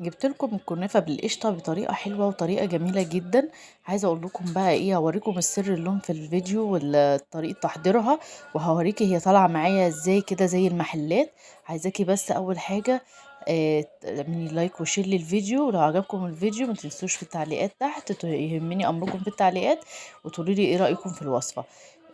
جبت لكم الكنافة بالقشطة بطريقة حلوة وطريقة جميلة جدا. عايزة أقول لكم بقى إيه هوريكم السر اللون في الفيديو وطريقة تحضيرها وهوريكي هي طالعة معايا إزاي كده زي المحلات. عايزاكي بس أول حاجة آه، تعملي like و share للفيديو. ولو عجبكم الفيديو ما تنسوش في التعليقات تحت يهمني أمركم في التعليقات وتقولي لي إيه رأيكم في الوصفة.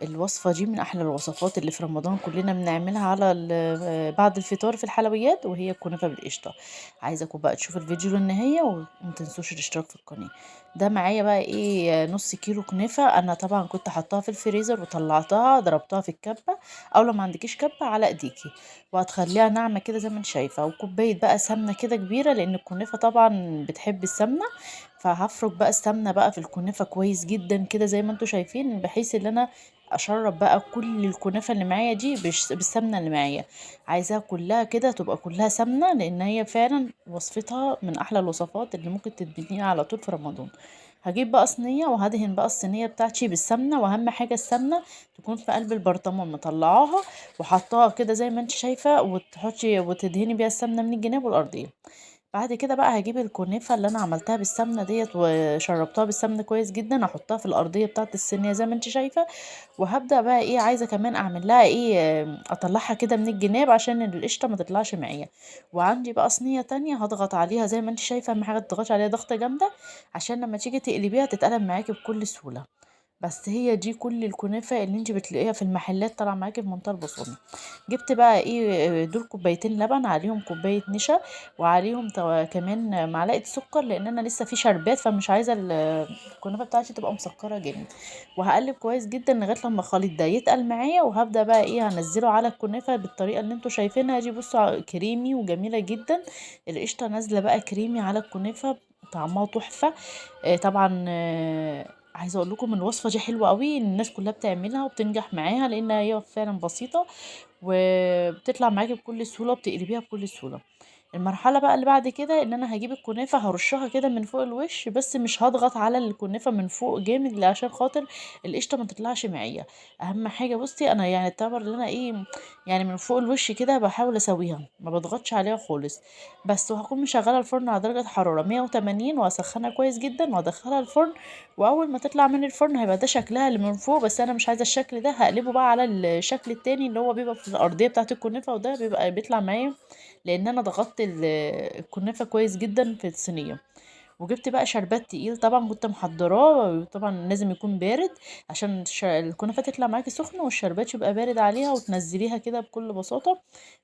الوصفة دي من أحلى الوصفات اللي في رمضان كلنا بنعملها على بعد الفطار في الحلويات وهي الكنافة بالقشطة. عايزاكم بقى تشوفوا الفيديو للنهاية ومتنسوش الاشتراك في القناة. ده معايا بقى إيه نص كيلو كنافة أنا طبعا كنت حطاها في الفريزر وطلعتها ضربتها في الكبة أو لو ما عندكيش كبة على إيديكي. وهتخليها ناعمة كده زي ما أنت شايفة وكوباية بقى سمنة كده كبيرة لأن الكنافة طبعا بتحب السمنة. فهفرك بقى السمنة بقى في الكنافة كويس جدا كده زي ما أنتوا شايفين بحيث إن أنا أشرب بقى كل الكنافة اللي معايا دي بالسمنة اللي معايا. عايزاها كلها كده تبقى كلها سمنة لأن هي فعلا وصفتها من أحلى الوصفات اللي ممكن تدبنيها على طول في رمضان. هجيب بقى صينية وهدهن بقى الصينية بتاعتي بالسمنة وأهم حاجة السمنة تكون في قلب البرطمان مطلعاها وحطاها كده زي ما انت شايفة وتحطي وتدهني بيها السمنة من الجناب والارضيه بعد كده بقى هجيب الكنافة اللي أنا عملتها بالسمنة ديت وشربتها بالسمنة كويس جدا أحطها في الأرضية بتاعة الصينية زي ما انت شايفة. وهبدأ بقى إيه عايزة كمان أعمل لها إيه أطلعها كده من الجناب عشان القشطة ما تطلعش معايا. وعندي بقى صينية تانية هضغط عليها زي ما انت شايفة أهم حاجة تضغطي عليها ضغطة جامدة عشان لما تيجي تقلبيها تتقلب معاكي بكل سهولة. بس هي دي كل الكنافة اللي انت بتلاقيها في المحلات طالعة معاكي في منتهى البساطة. جبت بقى إيه دول كوبايتين لبن عليهم كوباية نشا وعليهم كمان معلقة سكر لأن أنا لسه في شربات فمش عايزة الكنافة بتاعتي تبقى مسكرة جامد. وهقلب كويس جدا لغاية لما الخليط ده يتقل معايا وهبدأ بقى إيه هنزله على الكنافة بالطريقة اللي أنتوا شايفينها دي. بصوا كريمي وجميلة جدا. القشطة نازلة بقى كريمي على الكنافة طعمها تحفة. آه، طبعا عايزة أقول لكم الوصفة دي حلوة قوي الناس كلها بتعملها وبتنجح معاها لأن هي فعلا بسيطة وبتطلع معاكي بكل سهولة وبتقلبيها بكل سهولة. المرحلة بقى اللي بعد كده إن أنا هجيب الكنافة هرشها كده من فوق الوش بس مش هضغط على الكنافة من فوق جامد عشان خاطر القشطة ما تطلعش معايا أهم حاجة بصي أنا يعني التمر اللي أنا إيه يعني من فوق الوش كده بحاول أسويها ما بضغطش عليها خالص. بس وهكون مشغلة الفرن على درجة حرارة 180 وأسخنها كويس جدا وأدخلها الفرن وأول ما تطلع من الفرن هيبقى ده شكلها اللي من فوق بس أنا مش عايزة الشكل ده هقلبه بقى على الشكل التاني اللي هو بيبقى في الأرضية بتاعة الكنافة وده بيبقى بيطلع معايا لأن أنا ضغطت الكنافه كويس جدا في الصينية. وجبت بقى شربات تقيل طبعا كنت محضراه طبعا لازم يكون بارد عشان الكنافة تطلع معاكي سخنة والشربات يبقى بارد عليها وتنزليها كده بكل بساطة.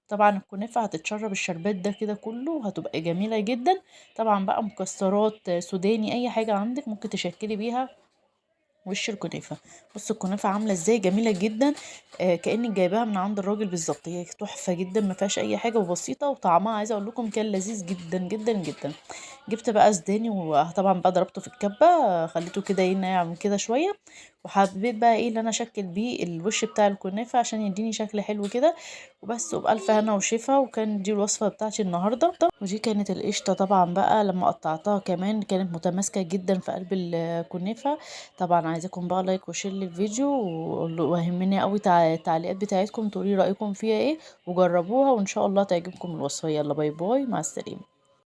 طبعا الكنافة هتتشرب الشربات ده كده كله وهتبقى جميلة جدا. طبعا بقى مكسرات سوداني أي حاجة عندك ممكن تشكلي بيها وش الكنافة؟ بصوا الكنافة عاملة إزاي؟ جميلة جدا. آه كأنك جايباها من عند الراجل بالظبط. هي تحفة جدا ما فيهاش أي حاجة وبسيطة وطعمها عايزه أقول لكم كان لذيذ جدا جدا جدا. جبت بقى سوداني وطبعا بقى ضربته في الكبة خليته كده ينعم كده شوية. وحبيت بقى إيه اللي أنا أشكل بيه الوش بتاع الكنافة عشان يديني شكل حلو كده. وبس وبألف هنا وشفا وكان دي الوصفة بتاعتي النهارده. ودي كانت القشطة طبعا بقى لما قطعتها كمان كانت متماسكة جدا في قلب الكنافة. طبعا عايزاكم بقى like و share للفيديو وهمني قوي التعليقات بتاعتكم تقولي رأيكم فيها إيه وجربوها وإن شاء الله تعجبكم الوصفة. يلا bye bye مع السلامة.